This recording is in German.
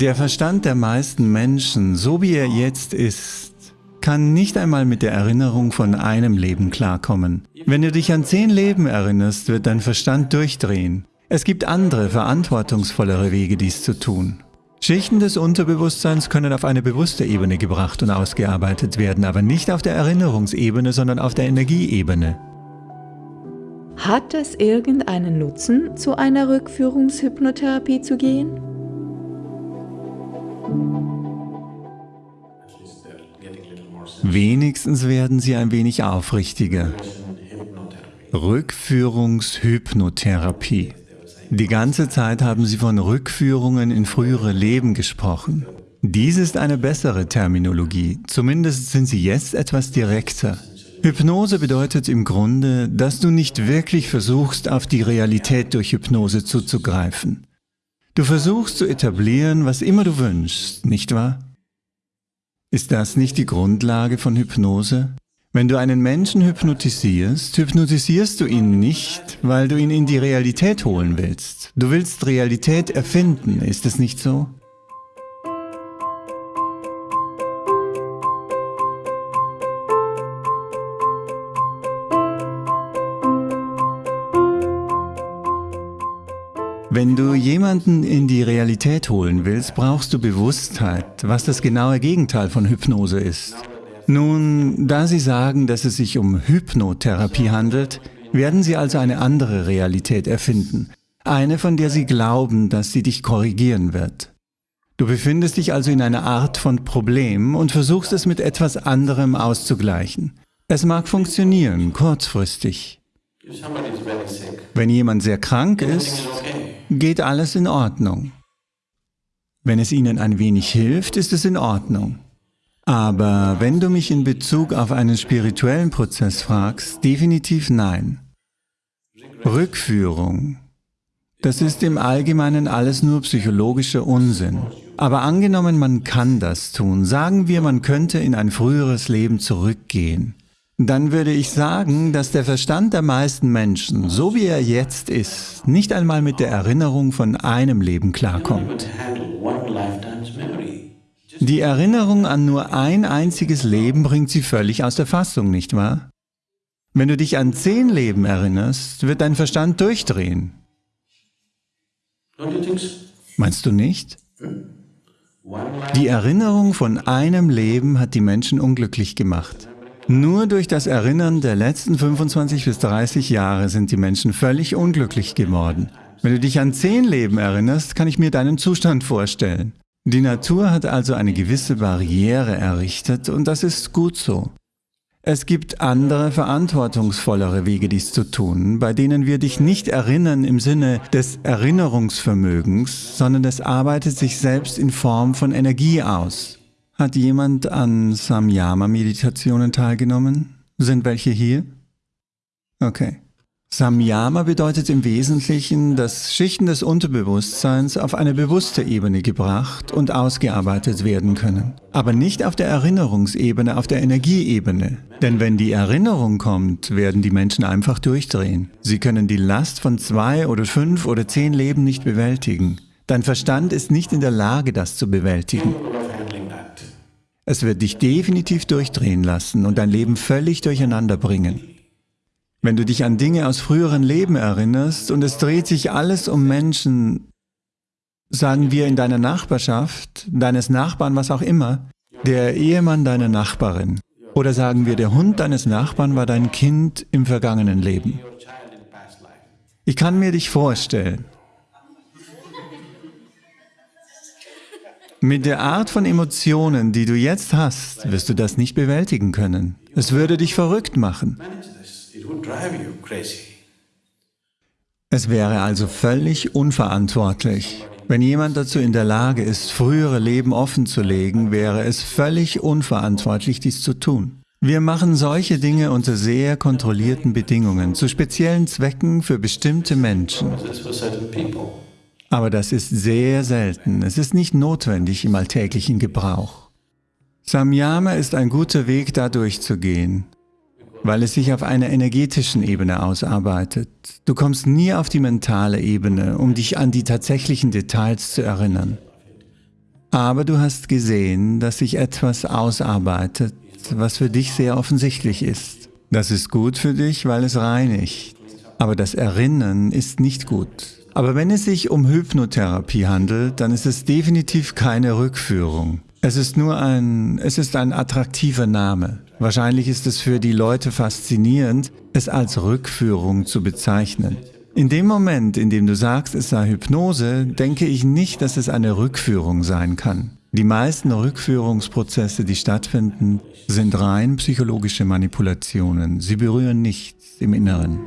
Der Verstand der meisten Menschen, so wie er jetzt ist, kann nicht einmal mit der Erinnerung von einem Leben klarkommen. Wenn du dich an zehn Leben erinnerst, wird dein Verstand durchdrehen. Es gibt andere, verantwortungsvollere Wege, dies zu tun. Schichten des Unterbewusstseins können auf eine bewusste Ebene gebracht und ausgearbeitet werden, aber nicht auf der Erinnerungsebene, sondern auf der Energieebene. Hat es irgendeinen Nutzen, zu einer Rückführungshypnotherapie zu gehen? Wenigstens werden sie ein wenig aufrichtiger. Rückführungshypnotherapie. Die ganze Zeit haben sie von Rückführungen in frühere Leben gesprochen. Dies ist eine bessere Terminologie, zumindest sind sie jetzt etwas direkter. Hypnose bedeutet im Grunde, dass du nicht wirklich versuchst, auf die Realität durch Hypnose zuzugreifen. Du versuchst zu etablieren, was immer du wünschst, nicht wahr? Ist das nicht die Grundlage von Hypnose? Wenn du einen Menschen hypnotisierst, hypnotisierst du ihn nicht, weil du ihn in die Realität holen willst. Du willst Realität erfinden, ist es nicht so? Wenn du jemanden in die Realität holen willst, brauchst du Bewusstheit, was das genaue Gegenteil von Hypnose ist. Nun, da Sie sagen, dass es sich um Hypnotherapie handelt, werden Sie also eine andere Realität erfinden. Eine, von der Sie glauben, dass sie dich korrigieren wird. Du befindest dich also in einer Art von Problem und versuchst es mit etwas anderem auszugleichen. Es mag funktionieren, kurzfristig. Wenn jemand sehr krank ist, geht alles in Ordnung. Wenn es ihnen ein wenig hilft, ist es in Ordnung. Aber wenn du mich in Bezug auf einen spirituellen Prozess fragst, definitiv nein. Rückführung. Das ist im Allgemeinen alles nur psychologischer Unsinn. Aber angenommen, man kann das tun, sagen wir, man könnte in ein früheres Leben zurückgehen dann würde ich sagen, dass der Verstand der meisten Menschen, so wie er jetzt ist, nicht einmal mit der Erinnerung von einem Leben klarkommt. Die Erinnerung an nur ein einziges Leben bringt sie völlig aus der Fassung, nicht wahr? Wenn du dich an zehn Leben erinnerst, wird dein Verstand durchdrehen. Meinst du nicht? Die Erinnerung von einem Leben hat die Menschen unglücklich gemacht. Nur durch das Erinnern der letzten 25 bis 30 Jahre sind die Menschen völlig unglücklich geworden. Wenn du dich an zehn Leben erinnerst, kann ich mir deinen Zustand vorstellen. Die Natur hat also eine gewisse Barriere errichtet und das ist gut so. Es gibt andere, verantwortungsvollere Wege, dies zu tun, bei denen wir dich nicht erinnern im Sinne des Erinnerungsvermögens, sondern es arbeitet sich selbst in Form von Energie aus. Hat jemand an Samyama-Meditationen teilgenommen? Sind welche hier? Okay. Samyama bedeutet im Wesentlichen, dass Schichten des Unterbewusstseins auf eine bewusste Ebene gebracht und ausgearbeitet werden können. Aber nicht auf der Erinnerungsebene, auf der Energieebene. Denn wenn die Erinnerung kommt, werden die Menschen einfach durchdrehen. Sie können die Last von zwei oder fünf oder zehn Leben nicht bewältigen. Dein Verstand ist nicht in der Lage, das zu bewältigen. Es wird dich definitiv durchdrehen lassen und dein Leben völlig durcheinander bringen. Wenn du dich an Dinge aus früheren Leben erinnerst und es dreht sich alles um Menschen, sagen wir in deiner Nachbarschaft, deines Nachbarn, was auch immer, der Ehemann deiner Nachbarin, oder sagen wir, der Hund deines Nachbarn war dein Kind im vergangenen Leben. Ich kann mir dich vorstellen, Mit der Art von Emotionen, die du jetzt hast, wirst du das nicht bewältigen können. Es würde dich verrückt machen. Es wäre also völlig unverantwortlich. Wenn jemand dazu in der Lage ist, frühere Leben offenzulegen, wäre es völlig unverantwortlich, dies zu tun. Wir machen solche Dinge unter sehr kontrollierten Bedingungen, zu speziellen Zwecken für bestimmte Menschen. Aber das ist sehr selten. Es ist nicht notwendig im alltäglichen Gebrauch. Samyama ist ein guter Weg, da durchzugehen, weil es sich auf einer energetischen Ebene ausarbeitet. Du kommst nie auf die mentale Ebene, um dich an die tatsächlichen Details zu erinnern. Aber du hast gesehen, dass sich etwas ausarbeitet, was für dich sehr offensichtlich ist. Das ist gut für dich, weil es reinigt. Aber das Erinnern ist nicht gut. Aber wenn es sich um Hypnotherapie handelt, dann ist es definitiv keine Rückführung. Es ist nur ein, es ist ein attraktiver Name. Wahrscheinlich ist es für die Leute faszinierend, es als Rückführung zu bezeichnen. In dem Moment, in dem du sagst, es sei Hypnose, denke ich nicht, dass es eine Rückführung sein kann. Die meisten Rückführungsprozesse, die stattfinden, sind rein psychologische Manipulationen. Sie berühren nichts im Inneren.